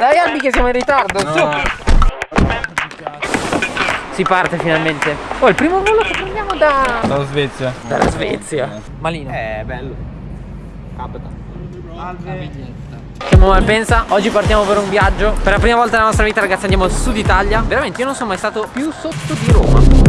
Dai Albi che siamo in ritardo, no. su! Si parte finalmente. Oh, il primo volo che prendiamo da... Dalla Svezia. Dalla Svezia. Malino. Eh, bello. Capita. Salve. Siamo Malpensa, oggi partiamo per un viaggio Per la prima volta nella nostra vita ragazzi andiamo al sud Italia Veramente io non sono mai stato più sotto di Roma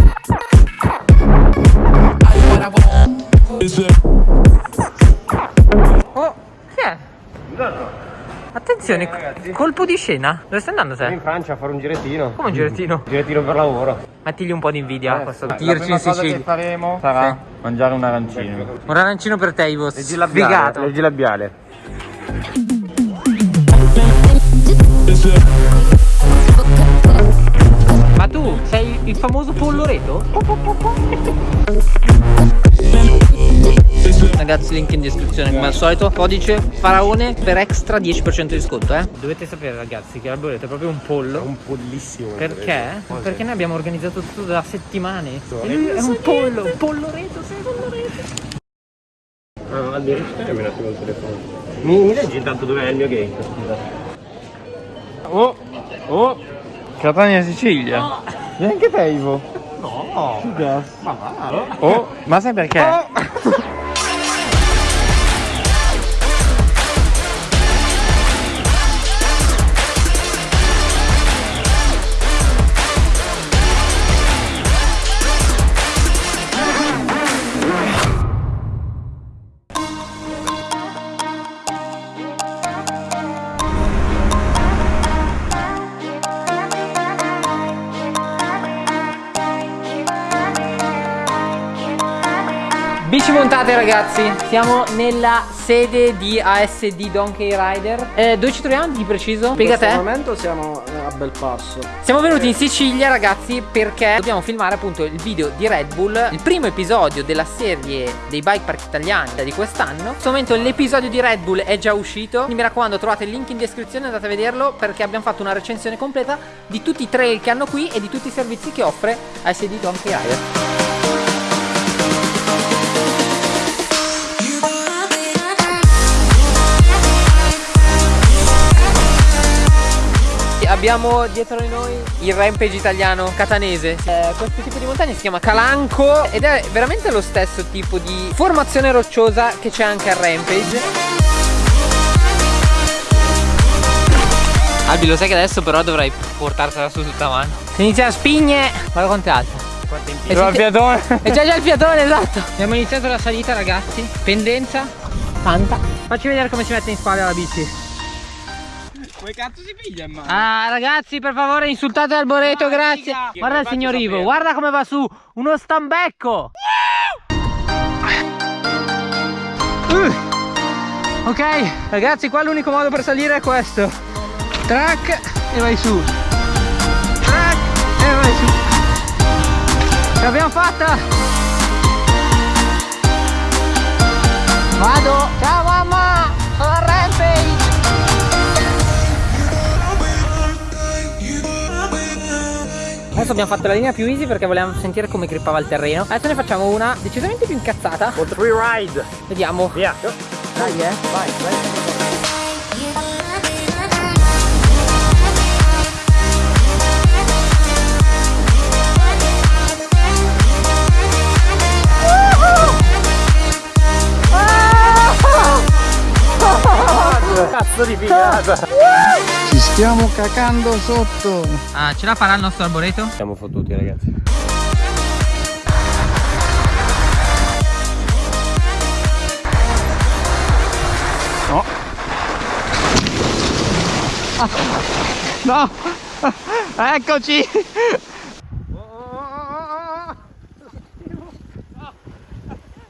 Attenzione, ragazzi. colpo di scena Dove stai andando in te? Francia a fare un girettino. Come un girettino? Girettino per lavoro. Mettigli un po' di invidia a questo La tirci prima in cosa che faremo sarà mangiare un arancino. Un arancino per te Ivo Leggi labiale. Leggi labiale. Ma tu sei il famoso polloreto? Ragazzi link in descrizione come al solito Codice faraone per extra 10% di sconto eh Dovete sapere ragazzi che l'alboreto è proprio un pollo Un pollissimo. Perché? Perché noi abbiamo organizzato tutto da settimane E lui è un pollo, un polloreto, sei polloreto Ah, Albi, registrami un attimo il telefono. Mi, mi leggi intanto dov'è il mio gate? Scusa. Oh, oh. Catania Sicilia. Neanche te Ivo. No. Ma va. Oh, ma sai perché? Bici montate ragazzi, siamo nella sede di ASD Donkey Rider. Eh, Dove ci troviamo di preciso? Spiega In questo te. momento siamo a Belpasso. Siamo venuti in Sicilia ragazzi perché dobbiamo filmare appunto il video di Red Bull Il primo episodio della serie dei bike park italiani di quest'anno. In questo momento l'episodio di Red Bull è già uscito. Quindi mi raccomando trovate il link in descrizione andate a vederlo Perché abbiamo fatto una recensione completa di tutti i trail che hanno qui E di tutti i servizi che offre ASD Donkey Rider Abbiamo dietro di noi il rampage italiano catanese eh, Questo tipo di montagna si chiama Calanco Ed è veramente lo stesso tipo di formazione rocciosa che c'è anche al rampage Albi lo sai che adesso però dovrai portartela su tutta mano Se inizia a spigne Guarda quanto è alta E Sono al si- fiatone. e c'è già il fiatone, esatto. Abbiamo iniziato la salita, ragazzi. Pendenza. Tanta. Facci vedere come si mette in spalla la bici. Come cazzo si piglia in mano? Ah, ragazzi, per favore, insultate Alboreto, grazie. figa. Guarda il signor Ivo, sapere. guarda come va su. Uno stambecco. Uh. Ok, ragazzi, qua l'unico modo per salire è questo. Track e vai su. Track e vai su. Ce l'abbiamo fatta. Vado. Ciao mamma. Sono Adesso abbiamo fatto la linea più easy perché volevamo sentire come grippava il terreno. Adesso ne facciamo una decisamente più incazzata. Con free ride. Vediamo. Via. Dai, eh. Vai, vai. Cazzo di figata! Stiamo cacando sotto. Ah, ce la farà il nostro arboreto? Siamo fottuti ragazzi. No. No. Eccoci.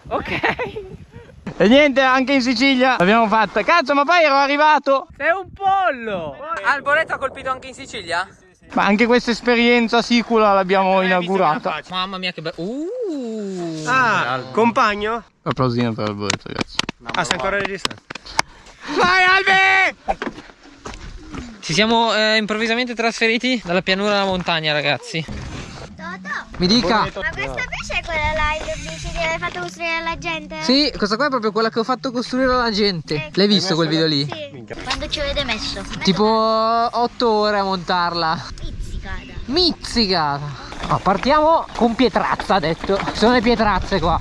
Ok. E niente, anche in Sicilia l'abbiamo fatta. Cazzo, ma poi ero arrivato. Sei un pollo! Alboreto ha colpito anche in Sicilia? Ma anche questa esperienza sicula l'abbiamo inaugurata. Mamma mia che bello. Uh. Ah, compagno? Applausino per Alberto, ragazzi. Ah, sei ancora registrato? Vai Albi! Ci siamo eh, improvvisamente trasferiti dalla pianura alla montagna, ragazzi. Mi dica. Ma questa invece è quella là, il bici che hai fatto costruire alla gente? Sì, questa qua è proprio quella che ho fatto costruire alla gente. Ecco. L'hai visto quel video lì? Sì. Quando ci avete messo? Tipo 8 ore a montarla. Pizzicata. Mizzicata. No, partiamo con Pietrazza, ha detto. Ci sono le pietrazze qua.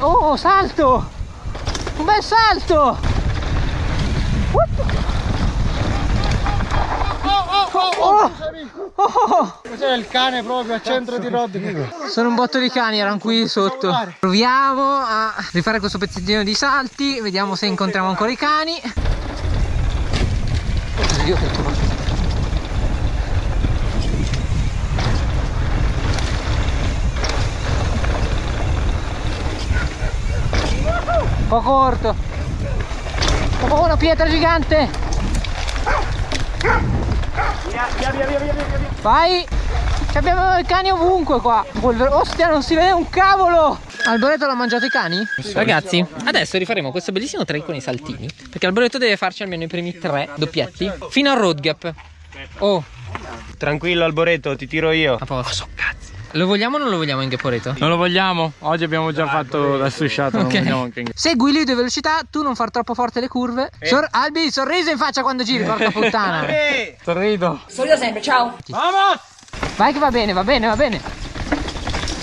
Oh, salto! Un bel salto! Oh, oh, il cane proprio al centro di Rodney. sono un botto di cani, erano qui sotto. Proviamo a rifare questo pezzettino di salti, vediamo se incontriamo ancora i cani. Oddio, po' corto. Oh, una pietra gigante. Vai! Ci abbiamo i cani ovunque qua. Ostia, non si vede un cavolo! Alboreto l'ha mangiato i cani? Ragazzi, adesso rifaremo questo bellissimo trail con i saltini. Perché Alboreto deve farci almeno i primi tre doppietti fino al road gap. Oh, Tranquillo Alboreto, ti tiro io. a posto. Lo vogliamo o non lo vogliamo in Gheporeto? Non lo vogliamo? Oggi abbiamo già fatto la strisciata, non Ok. vogliamo anche in Segui lui di velocità, tu non far troppo forte le curve. Sor- Albi, sorriso in faccia quando giri, porca puttana. Sorrido. Vamos! Vai che va bene, va bene, va bene.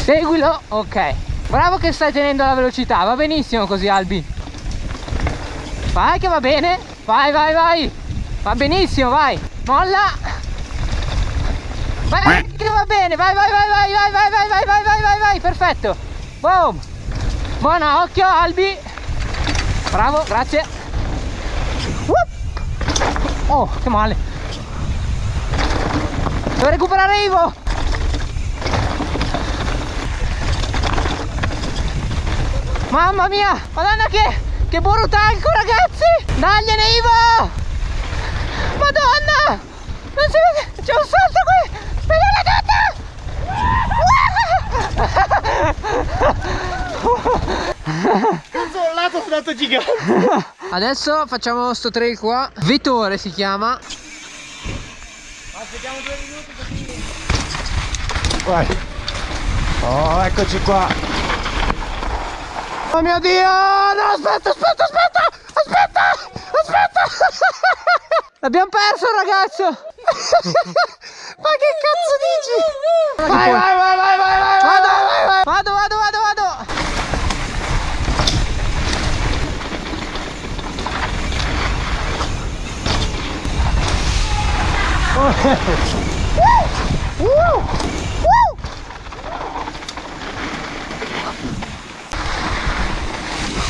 Seguilo, ok. Bravo che stai tenendo la velocità, va benissimo così Albi. Vai che va bene. Vai, vai, vai. Va benissimo, vai. Molla. Vai che va bene, vai, vai, vai, vai, vai, vai, vai, vai, vai, vai, vai, vai, perfetto. Boom. Buona, occhio Albi. Bravo, grazie. Whoop. Oh, che male. Devo recuperare Ivo! Mamma mia! Madonna che, che burutanco ragazzi! Dagliene Ivo! Madonna! Non si vede! C'è un salto qui! Cazzo, un lato è stato gigante. Adesso facciamo sto trail qua. Vettore si chiama. Vai. Oh, eccoci qua. Oh mio Dio! No, aspetta, aspetta, aspetta! Aspetta! Aspetta! L'abbiamo perso ragazzo! Ma che cazzo dici? Vai, vai, vai, vai, vai, vai, Vado, vai, vai. vado, vado, vado, vado!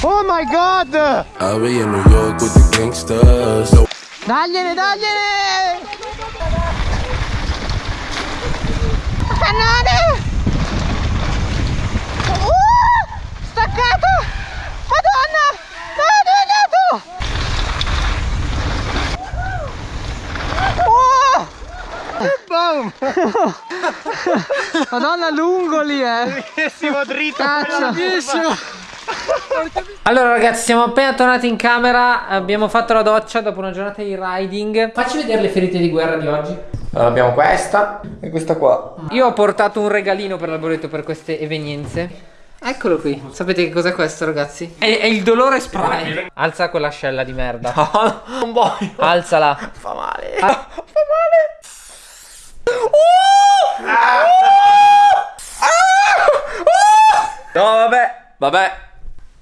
Oh my god! I'll be in New York with the gangsters. Dagliene, dagliene! Cannone! Uh! Staccato! Madonna! No, dove è andato? Madonna, lungo lì, eh! Bellissimo dritto. Cazzo! Allora ragazzi siamo appena tornati in camera Abbiamo fatto la doccia dopo una giornata di riding Facci vedere le ferite di guerra di oggi Allora, abbiamo questa e questa qua. Io ho portato un regalino per l'alboreto per queste evenienze Eccolo qui Sapete che cos'è questo ragazzi? È, è il dolore spray Alza quell'ascella di merda No, non voglio. Alzala Fa male. Ah. Fa male. No, vabbè. Vabbè.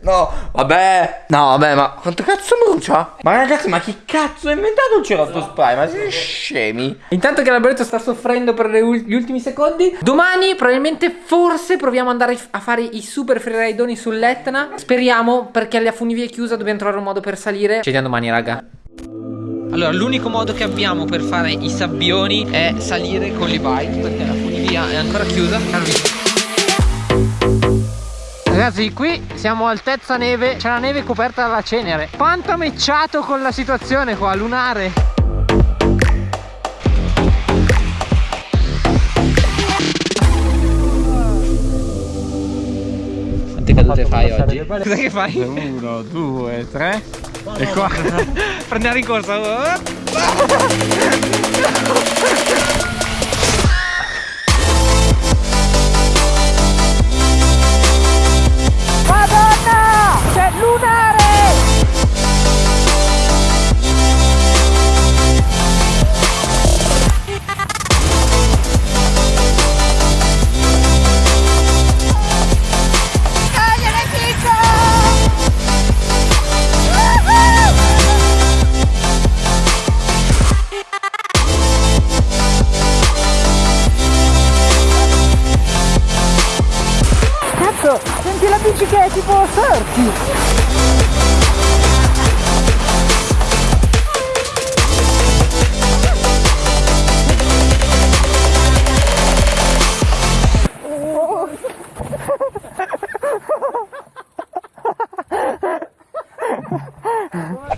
No, vabbè. No, vabbè, ma quanto cazzo brucia? Ma ragazzi, ma chi cazzo ha inventato il cerotto spray? Ma siete scemi? Intanto che l'alboreto sta soffrendo per gli ultimi secondi Domani probabilmente forse proviamo ad andare a fare i super freeridoni sull'Etna Speriamo perché la funivia è chiusa dobbiamo trovare un modo per salire Ci vediamo domani raga allora, l'unico modo che abbiamo per fare i sabbioni è salire con le bike perché la funivia è ancora chiusa. Ragazzi, qui siamo a altezza neve, c'è la neve coperta dalla cenere. Quanto mecciato con la situazione qua, lunare. Quante cadute fai oggi? Cosa che fai? Uno, due, tre. E qua prendiamo in corsa. Che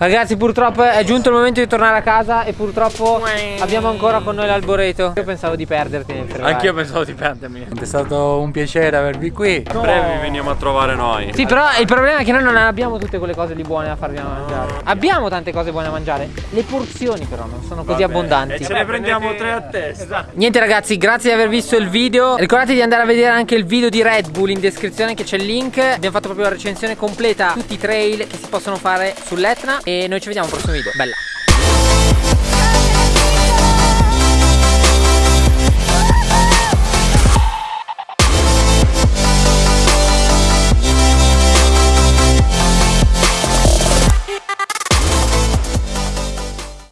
Ragazzi purtroppo è giunto il momento di tornare a casa e purtroppo abbiamo ancora con noi l'alboreto Io pensavo di perderti nel. Anch'io pensavo di perdermi. È stato un piacere avervi qui. A breve vi veniamo a trovare noi. Sì, però il problema è che noi non abbiamo tutte quelle cose lì buone da farvi mangiare. Abbiamo tante cose buone da mangiare. Le porzioni, però, non sono così abbondanti. E ce ne prendiamo tre a testa. Niente, ragazzi, grazie di aver visto il video. Ricordate di andare a vedere anche il video di Red Bull in descrizione, che c'è il link. Abbiamo fatto proprio la recensione completa, tutti i trail che si possono fare sull'Etna. E noi ci vediamo al prossimo video. Bella.